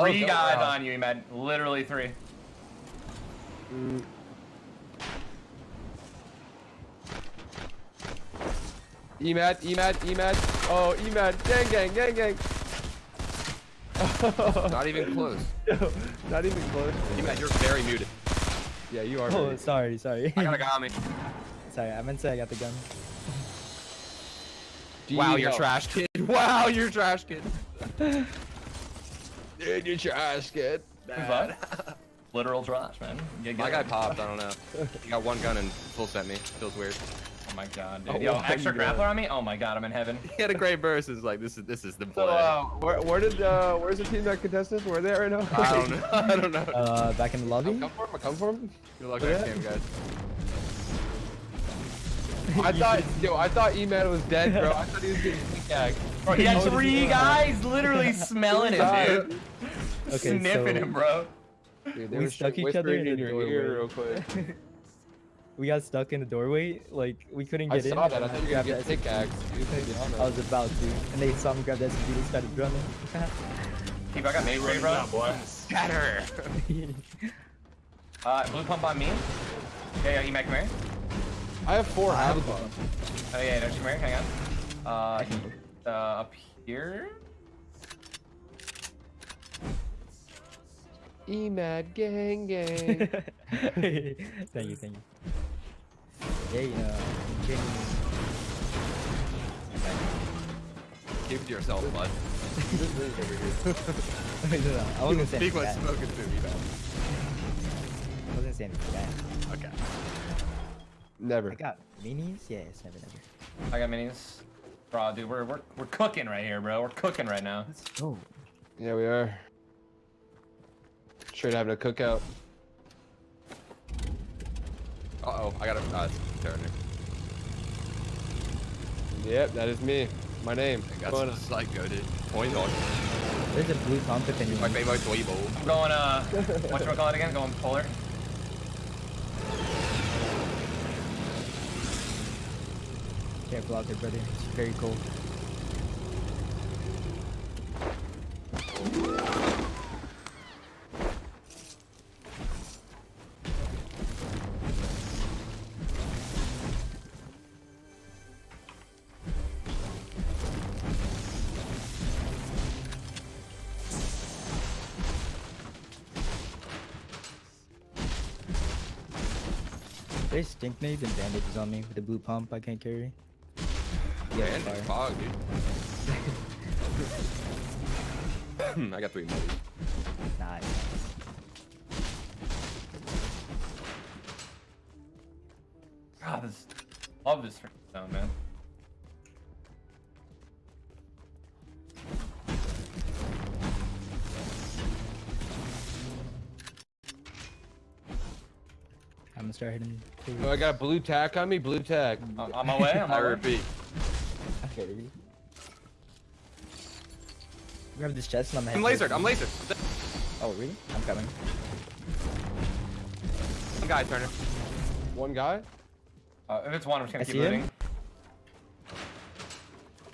Three oh, guys wow. on you, man. Literally three. Mm. Emad, Emad, Emad. Oh, Emad. Gang, gang, gang, gang. Not even close. Not even close. You man, you're very muted. Yeah, you are. Oh, very- sorry, sorry. I got a guy on me. sorry, I meant to say I got the gun. Wow, you're trash kid. Wow, you're trash kid. Dude, you're trash, kid. Who's that? Literal trash, man. You My get guy popped. I don't know. He got one gun and full sent me. Feels weird. Oh my god, dude. Oh, Yo, my extra God. grappler on me? Oh my god, I'm in heaven. He had a great burst. It's like this is this is the play. So, uh, where, where did, uh, where's the team that contested? Where are they at right now? I don't know. I don't know. Uh, back in the lobby. Come for him, come for him. Good luck Yeah. next game, guys. I thought, yo, I thought Emad was dead, bro. I thought he was getting pickaxed. Bro, he had three guys literally smelling him, dude. Okay, Sniffing so- him, bro. Dude, We stuck each other in in your doorway. ear real quick. We got stuck in the doorway. Like we couldn't I get in. saw that. I thought you were Grabbed gonna the get SMG. pickaxed. dude, to be honest. I was about to, and they saw me grab the SMG. They started running. Keep, I got nade spray, bro. Scatter. Uh, blue pump on me. Yeah, yeah, Emac, come here. I have four I have a alpha. gun. Oh yeah, no, just come here, hang on. Uh, uh, up here? Emad gang gang. thank you, thank you. Hey, uh, Jamie. Keep it to yourself, bud. Wait, no, no, I wasn't gonna Speak anything when spoken to me, man. I wasn't saying anything bad. Okay. Never. I got minis. Yes, never, never. I got minis. Bro, dude, we're, we're, we're cooking right here, bro. We're cooking right now. Let's go. Yeah, we are. Straight having a cookout. Uh oh, I got a uh, Turner. Yep, that is me. My name. That's Come on. psycho, dude. Point on. There's a blue pump if My anyone. favorite Dweebo. I'm going, uh, what you call it again? Going polar. Careful out there, brother. It's very cold. There's stink nades and bandages on me with the blue pump I can't carry. Yeah, Man, fire. fog, dude. I got three movies. Nice. God, this, love this freaking sound, man. I'm gonna start hitting. Oh, I got a blue tack on me. Blue tack. On, on my way, on I my way. repeat. Okay. Grab this chest and I'm I'm lasered. I'm lasered. Oh, really? I'm coming. One guy, Turner. One guy. Uh, if it's one, I'm just gonna I keep see him. looting.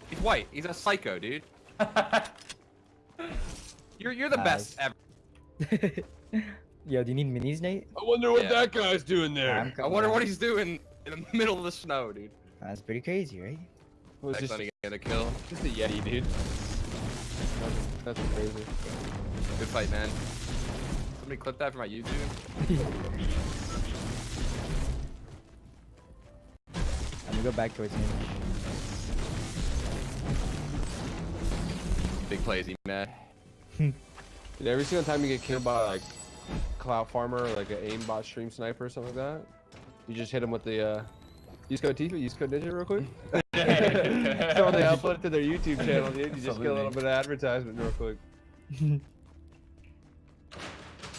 He's white. He's a psycho, dude. You're you're the best ever. Yo, do you need minis, Nate? I wonder what Yeah. that guy's doing I'm there. I wonder what he's doing in the middle of the snow, dude. That's pretty crazy, right? Was Next just, time he a kill. just a yeti, dude. That's, that's crazy. Good fight, man. Somebody clip that for my YouTube. I'm gonna go back towards him. Big plays, he mad. Dude, every single time you get killed by like Cloud Farmer or like an aimbot stream sniper or something like that, you just hit him with the uh, use code Tfue, use code Ninja real quick. so when they upload it to their YouTube channel, dude, you just get a little bit of advertisement real quick.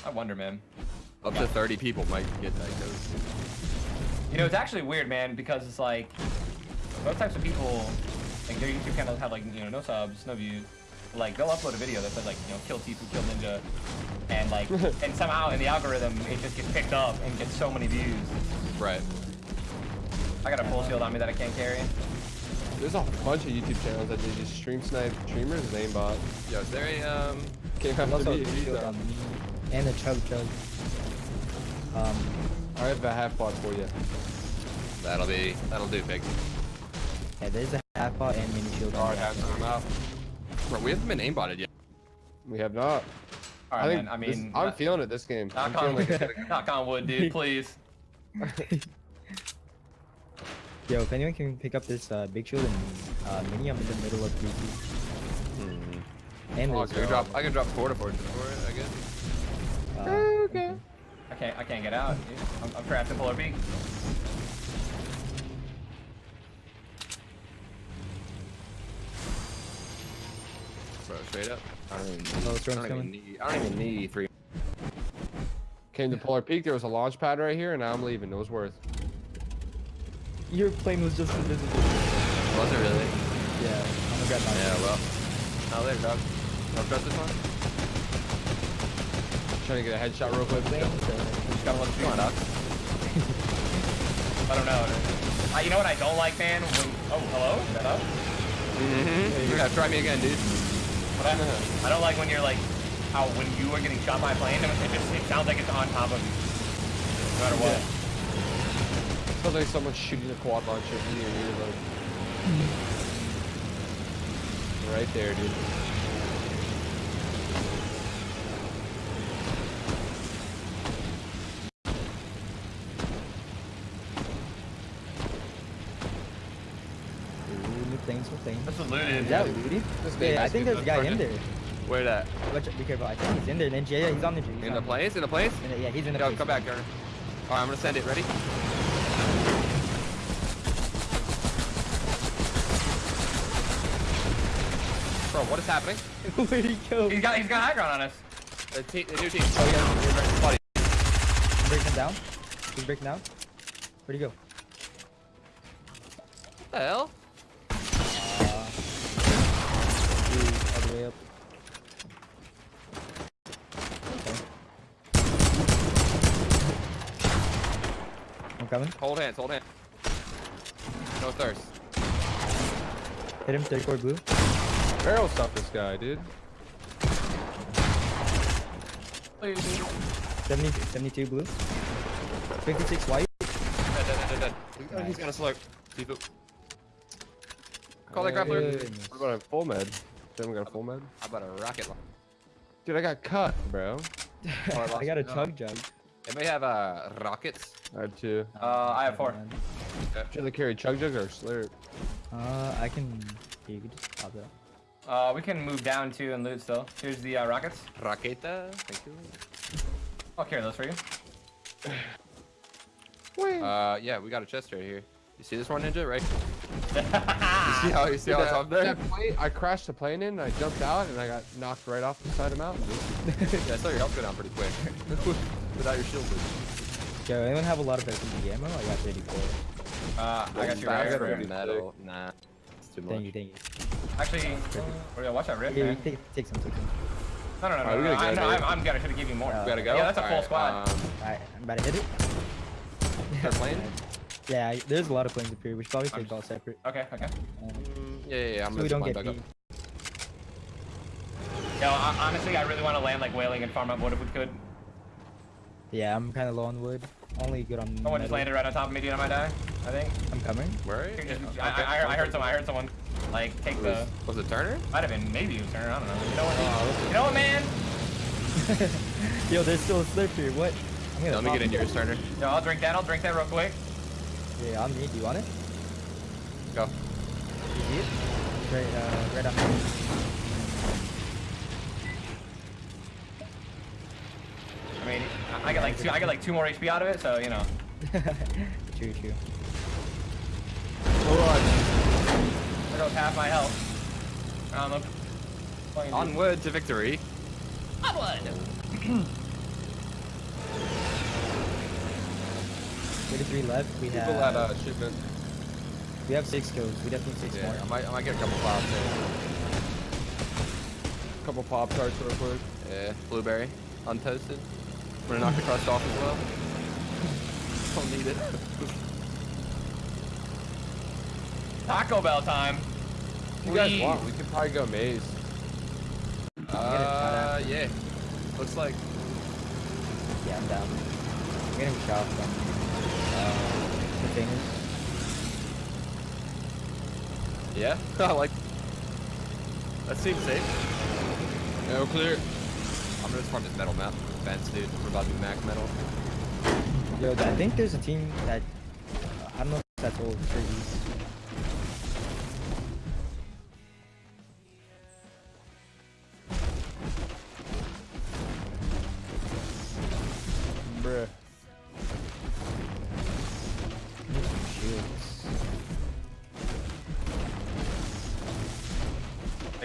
I wonder, man. Up to 30 people might get that code. You know, it's actually weird, man, because it's like those types of people, like their YouTube channels have like you know no subs, no views. Like they'll upload a video that says like you know kill Tfue, kill Ninja, and like and somehow in the algorithm it just gets picked up and gets so many views. Right. I got a full shield on me that I can't carry. There's a bunch of YouTube channels that they just stream snipe streamers with aimbot. Yo, is there a um Came There's after also me. a shield on me. And a chug chug. Um, I have a half pot for you. That'll be, that'll do, big. yeah, there's a half pot and mini shield on Alright, me. have some out. Bro, we haven't been aimbotted yet. We have not. All I man. I this- mean, I'm knock- feeling it this game. I'm on, like knock on wood, dude. Please. Yo, if anyone can pick up this uh, big shield and uh, mini, I'm in the middle of 3 And Oh, there's I can drop, I can drop quarter for it, for it, I guess. uh, okay. I can't. I can't get out. Dude. I'm, I'm trapped in Polar Peak. Bro, straight up. I don't even need, storm's I don't even coming. need, I don't even need three. Came to Polar Peak. There was a launch pad right here, and now I'm leaving. It was worth. Your plane was just invisible. Was it really? Yeah, I'm gonna grab my Yeah, well. Oh, there, dog. Don't trust this one? Trying to get a headshot real quick. plane. Just gotta look Come on, dog. I don't know. Uh, you know what I don't like, man? When, oh, hello? Is that up? Mm-hmm. You gotta try me again, dude. What I, I don't like when you're like, how when you are getting shot by a plane, it just it sounds like it's on top of you. No matter what. Sounds like someone's shooting a quad launcher in your earlobe. right there, dude. Ooh, new planes, new planes. This was looted. Is that looted? This Yeah, I think there's a guy in there. Where that? Watch, be careful. I think he's in there. And then yeah, he's on the tree. he's In the place? In the place? In the- yeah, he's in the Go, place. come back, Garner. Alright, I'm gonna send it. Ready? Bro, what is happening? Where'd he go? He's got he's got high ground on us. The, te- the new team. Oh, yeah. Buddy. He's breaking down. He's breaking down. Where'd he go? What the hell? Uh, all the way up. Okay. I'm coming. Hold hands, hold hands. No thirst. Hit him, third core blue. Barrel stop this guy, dude. 70, 72 blue. 56 white. Dead, dead, dead, dead. dead. He's gonna slurp. Seafood. Call that grappler. Goodness. What about a full med? Haven't got a full med? How about a rocket launch? Dude, I got cut, bro. I got a chug jug. It may have uh, rockets. I had two. Uh, I have four. Should they carry chug jug or slurp? Uh, I can. Yeah, you can just pop it up. Uh, we can move down too and loot still. Here's the uh, rockets. Raqueta. Thank you. I'll carry those for you. Uh, yeah, we got a chest right here. You see this one, Ninja? Right? You see how you see how it's up there? That plane, I crashed the plane in, I jumped out, and I got knocked right off the side of the mountain. Yeah, I saw your health go down pretty quick. Without your shield. dude. Yo, anyone have a lot of SMG ammo? I got 34. Uh, I got you I right got here. a metal. Nah, it's too much. Thank you, thank you. Actually, oh, yeah, watch that rift, Here, man. take, take some, take some. No, no, no, no. Alright, we no, gotta I, go, no dude. I'm, I'm good. I should have given you more. Uh, We gotta go. Yeah, that's a full Alright, squad. Um, Alright, I'm about to hit it. Start playing? Yeah, there's a lot of planes up here. We should probably I'm take all separate. Okay, okay. Um, yeah, yeah, yeah. I'm so gonna we don't get line back beat. Yo, I, honestly, I really want to land like Wailing and farm up wood if we could. Yeah, I'm kind of low on wood. Only good on. Someone just landed right on top of me, dude. I might die. I think. I'm coming. up. Where are you? Here, just- Okay, I, I, I, I heard okay. someone. I heard someone. Like take the. Was, was it Turner? Might have been. Maybe it was Turner. I don't know. You know what? You know what, man? Yo, there's still a slip here. What? I'm gonna Let me get in it. yours, Turner. Yo, I'll drink that. I'll drink that real quick. Yeah, on me. Do you want it? Go. You it? Right, uh, right on me. I mean, I, I get like two. I get like two more HP out of it. So you know. true, true. There half my health. Um, I'm fucking- Onward to victory. Thirty-three left. We People have. at uh, shipment. We have six kills. We definitely need six Yeah, more. I might, I might get a couple pops there. Couple pop tarts real quick. Yeah, blueberry, untoasted. I'm gonna knock the crust off as well. Don't need it. Taco Bell time. You guys want? We could probably go maze. Uh, yeah. Looks like. Yeah, I'm down. I'm getting shot from uh, containers. Yeah, I like. That seems safe. No clear. I'm gonna just farm this metal map. Fence, dude. We're about to do max metal. Yo, I think there's a team that I don't know if that's old trees.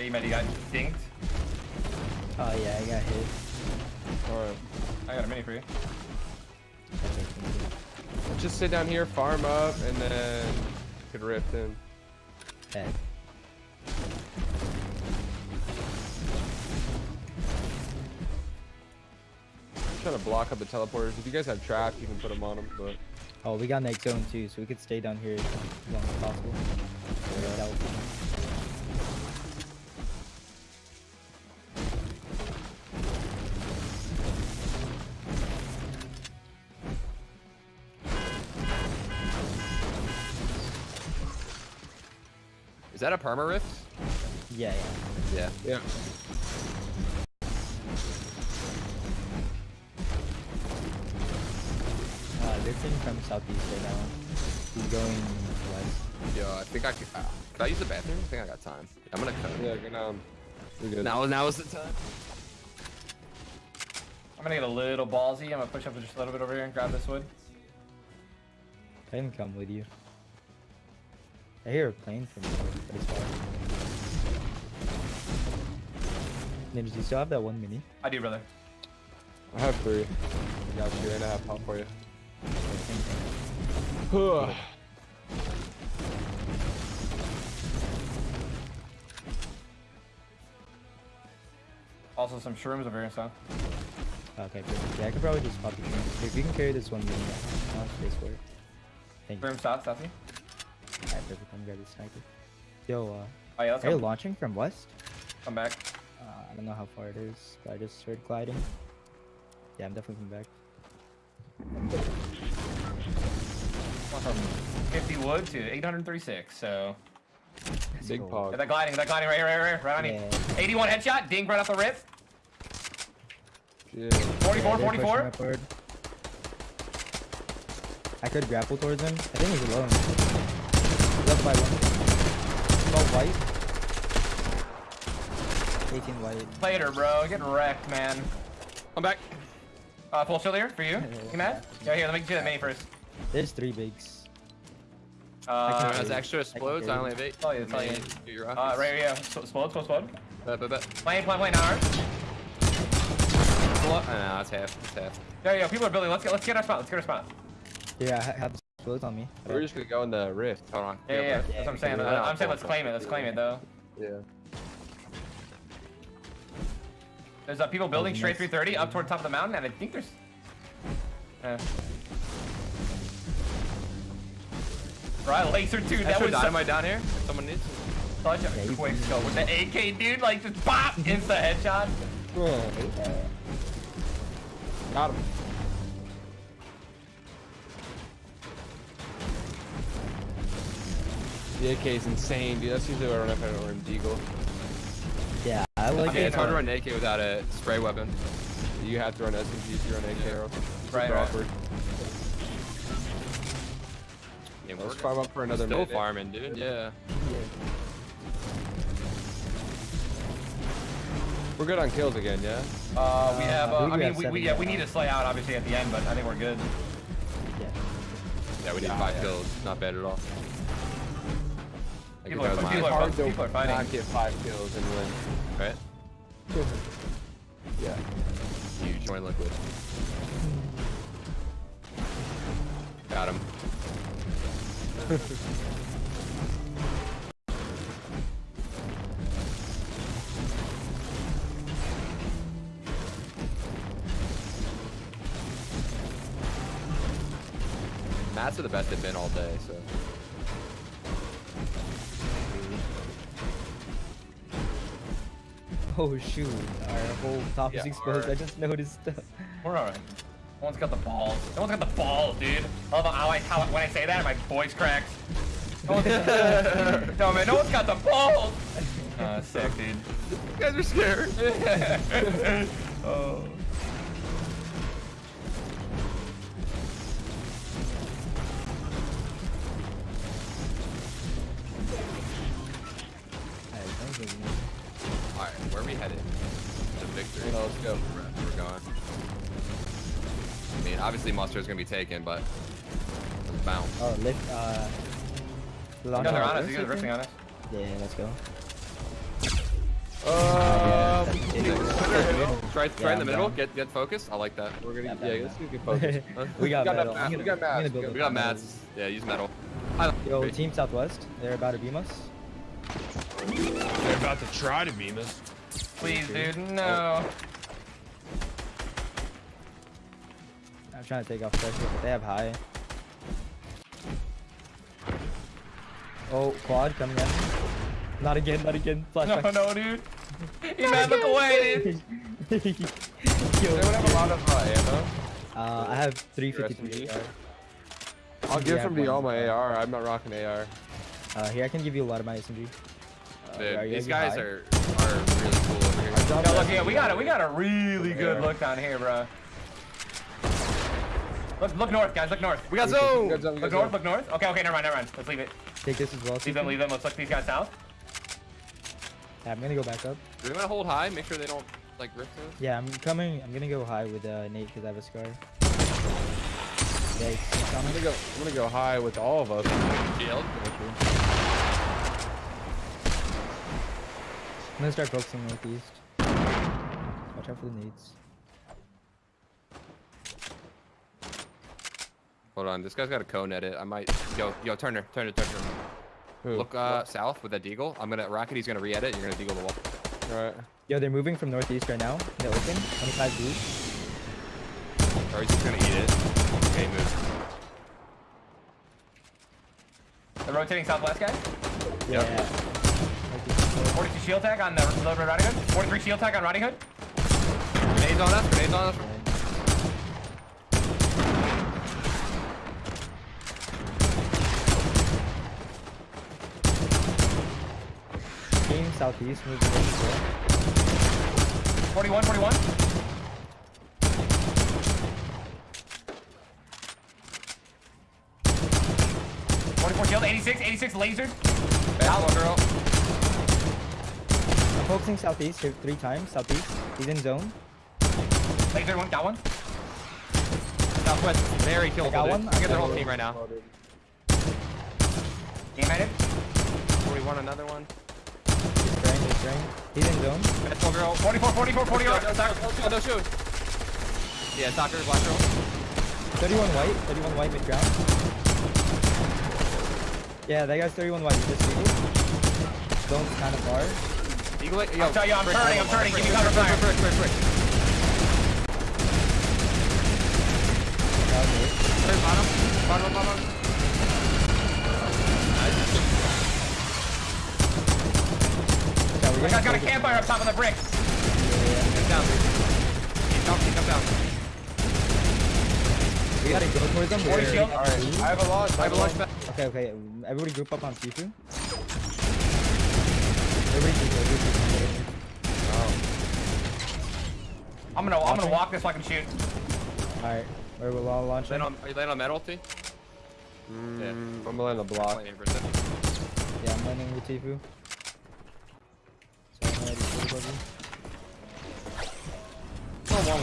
Hey, you, man, you got dinked. Oh yeah, I got hit. Alright. I got a mini for you. That's okay, thank Let's just sit down here, farm up, and then could rip in. you. Yeah. I'm trying to block up the teleporters. If you guys have traps, you can put them on them, but Oh, we got next zone too, so we could stay down here as long as possible. Yeah. Is that a perma rift? Yeah, yeah. Yeah. yeah. Uh, they're from southeast right now. He's going west. Yo, I think I could. Uh, could I use the bathroom? I think I got time. I'm gonna cut. Yeah, good, um, we're good. Now, now is the time. I'm gonna get a little ballsy. I'm gonna push up just a little bit over here and grab this wood. I can come with you. I hear a plane from pretty far. Nims, do you still have that one mini? I do, brother. I have three. I got you, and I have pop for you. Also, some shrooms over here and stuff. Okay, perfect. Yeah, I could probably just pop the train. If you can carry this one mini, I don't space for it. Thank you. Shroom stop, stop me. Alright, perfect. I'm gonna grab sniper. Yo, uh, Oh yeah, let's are you launching from west? Come back. Uh, I don't know how far it is, but I just heard gliding. Yeah, I'm definitely coming back. Went from 50 wood to 836. So Big go. pog. yeah, that gliding, that gliding right here, right, right, right on you. 81 headshot, ding right off the rip. Yeah. 44, Yeah, they're pushing 44. I could grapple towards him. I think he's alone. Left by one. Oh, white. 18 white. Later, bro. Getting wrecked, man. I'm back. Uh, full shield here for you. You mad? Yeah, here, let me do that mini first. There's three bigs. Uh, As carry. extra explodes, I carry. only have eight. Tell you, tell you. Do your uh, right here, yeah. So, explode, explode, explode. Bet, bet, bet. Plane, plane, plane, ours. Pull up. Uh, no, that's half. That's half. Yeah, yeah, people are building. Let's get, let's get our spot. Let's get our spot. Yeah, I ha- have explodes on me. We're just gonna go in the rift. Hold on. Yeah, yeah, yeah. bet. That's what I'm saying. Yeah, Uh, I'm yeah. saying let's claim it. Let's claim it, though. Yeah. There's uh, people building straight nice. 330 up toward the top of the mountain, and I think there's. Yeah. Right, laser two. That Extra was such, dynamite down here. Someone needs. such Yeah, a you quick can- scope with the AK, dude. Like just pop, insta headshot. Got him. The AK is insane, dude. That's usually what I run if I don't run Deagle. Yeah, I like I mean, it. it's hard to run AK without a spray weapon. You have to run SMG if you run AK arrow. Super Right, right. awkward. Yeah, Let's we're farm up for another still farming, dude. Yeah. We're good on kills again, yeah? Uh, we have. I Uh, believe I we mean, we, we, yeah, we need to slay out obviously at the end, but I think we're good. Yeah. Yeah, we need Yeah, five yeah. kills. Not bad at all. People are- people are- hard people are fighting. not get five kills and win. right? Yeah. You join liquid. Got him. Mats are the best they've been all day, so. Oh shoot, our whole top is Yeah, exposed. I just noticed. We're alright. No one's got the balls. No one's got the balls, dude. I love how I, how, when I say that, my voice cracks. No, one's, no man, no one's got the balls. Uh, sick, dude. You guys are scared. oh. To victory. Oh, let's go. We're, we're going. I mean, obviously Monster is gonna be taken, but let's bounce. Oh, lift. Uh, launch No, they're on us. You guys are I riffing on us. Yeah, let's go. Um, Try, try in the middle. down. Get get focused. I like that. we're gonna Yeah, yeah, yeah, let's get good focus. Huh? we got, got metal. that I'm mat- gonna, we got I'm mats, we up We got mats. Yeah, use metal. I Yo, Wait. Team Southwest, they're about to beam us. They're about to try to beam us. Please, dude, no. I'm trying to take off pressure, but they have high. Oh, quad coming in. Not again, not again. No, Flashback. no, no, dude. You man, look away, dude. Yo, They would have a lot of uh, ammo. uh, I have 353 AR. I'll give Yeah, from to you all my AR. I'm not rocking AR. Uh, here, I can give you a lot of my SMG. Dude, are you these guys guys high? are are really cool over here. Yo, look, yeah, we got it. We got a really good look down here, bro. Look, look north, guys. Look north. We got We got zone. zone, we got Look zone. north. Look north. Okay, okay, never mind, never mind. Let's leave it. Take this as well. Leave them. Leave them. Let's look these guys south. Yeah, I'm gonna go back up. Do we want to hold high? Make sure they don't like rip through. Yeah, I'm coming. I'm gonna go high with uh, Nate because I have a scar. Yeah, he's he's I'm gonna go. I'm gonna go high with all of us. Shield. I'm gonna start focusing northeast. Watch out for the nades. Hold on, this guy's got a cone edit. I might. Yo, yo, Turner, Turner, Turner. Who? Look uh, south with that deagle. I'm gonna rocket. He's gonna re-edit. You're gonna deagle the wall. All right. Yo, they're moving from northeast right now. In the open. 25 blue. Or he's just gonna eat it. Okay, move. The rotating southwest guy. Yeah. Northeast. 42 shield tag on the load red Riding Hood. 43 shield tag on Riding Hood. Grenades on us. Grenades on us. Team southeast moving in 41, 41. Forty-four shield, 86, 86 lasered. Battle girl. I'm focusing southeast here three times. Southeast. He's in zone. Lasered one, got one. Southwest. Very killable. got dude. one. Look at I their got whole one. team right now. Game ended. 41, another one. He's spraying. He's spraying. He's in zone. Battle girl. 44, 44, 40 No, yard. no, no, no, no, shoot. Yeah, soccer, black girl. 31 white. 31 white mid ground. Yeah, that guy's 31 white. He just eagle. Zone's kind of far. Eagle it. Yo, I'll tell you, I'm frick, turning, I'm frick, turning. frick, Give me frick, cover fire. That was it. Frick, Bottom, bottom, bottom. Yeah, we're That guy's gonna got a campfire up top of the brick. He's down, dude. He's down, he's down. We gotta go towards them. 40 We're- shield. All right. I have a launch. I have a launch. Okay, okay. Everybody group up on Tfue. Everybody group, everybody group. I'm gonna, I'm gonna walk this so I can shoot. Alright, where we'll all launch Land on, are you landing on metal, T? Mm, Yeah. I'm gonna land a block. Landing for. Yeah, I'm landing with Tfue. So I'm ready for the buggy.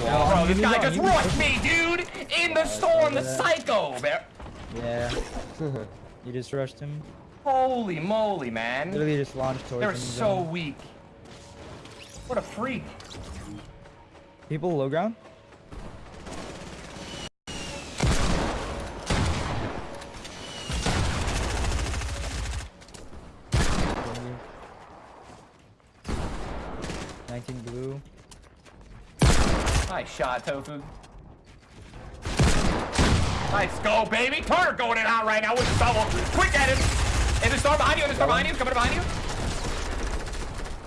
Oh, bro, this guy just rushed me, dude! In the storm, the psycho. Yeah. you just rushed him. Holy moly, man. Literally just launched towards They're so zone. weak. What a freak. People low ground? Nineteen blue. Nice shot, Tfue. Nice go, baby. Turner going in hot right now with the double. Quick at him. In the storm behind you, in the storm behind you, coming behind you.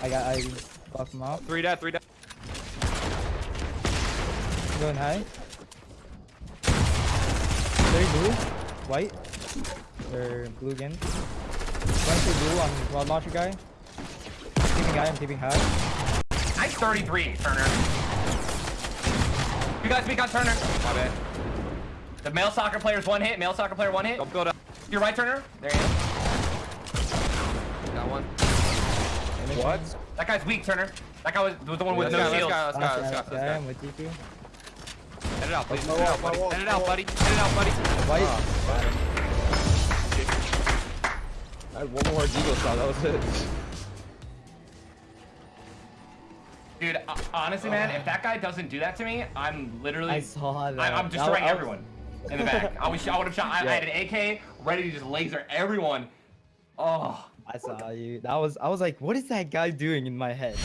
I got I Buff him off. Three dead, three dead. Going high. Very blue. White. Or blue again. Going to blue on rod launcher guy. Keeping guy, I'm keeping high. Nice 33, Turner. You guys speak on Turner. My bad. The male soccer player's one hit. Male soccer player one hit. Don't build up. You're right, Turner. There you go. Got one. What? That guy's weak, Turner. That guy was, was the one with Let's no let's shield. go, let's go, let's go, let's go. I'm with you two. Head it out, please. My Head it out, buddy. wall, Head it out, buddy. Head it out, buddy. White. I had one more Deagle shot. That was it. Dude, uh, honestly, man, if that guy doesn't do that to me, I'm literally. I saw that. I, I'm destroying was- everyone in the back. I was, I would have shot. I, I had an AK ready to just laser everyone. Oh, I saw you. That was. I was like, what is that guy doing in my head?